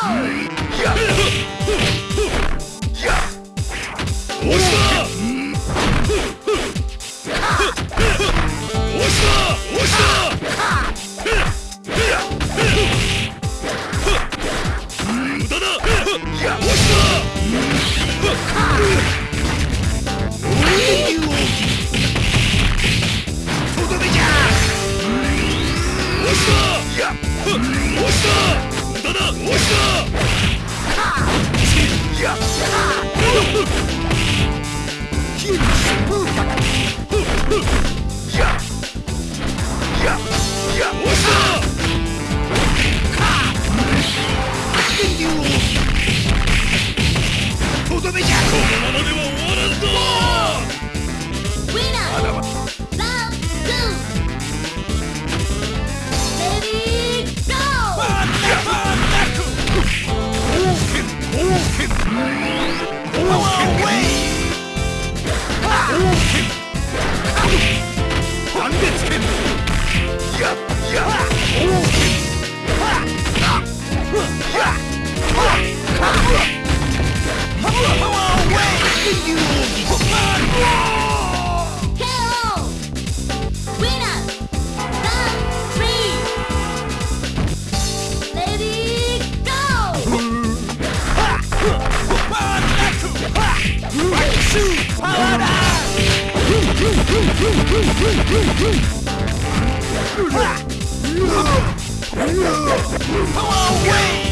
押した Huh! 주사와라 파워 웨이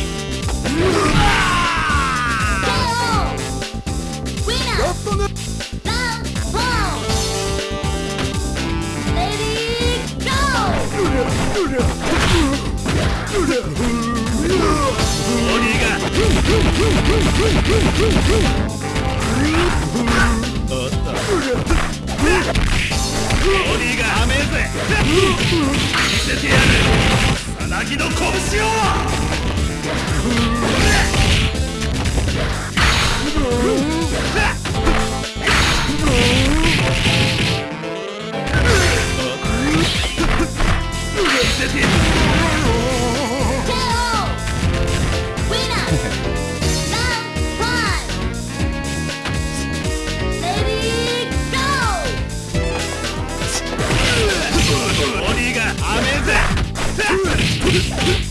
せてやるさなの拳を見せてやる Yeah.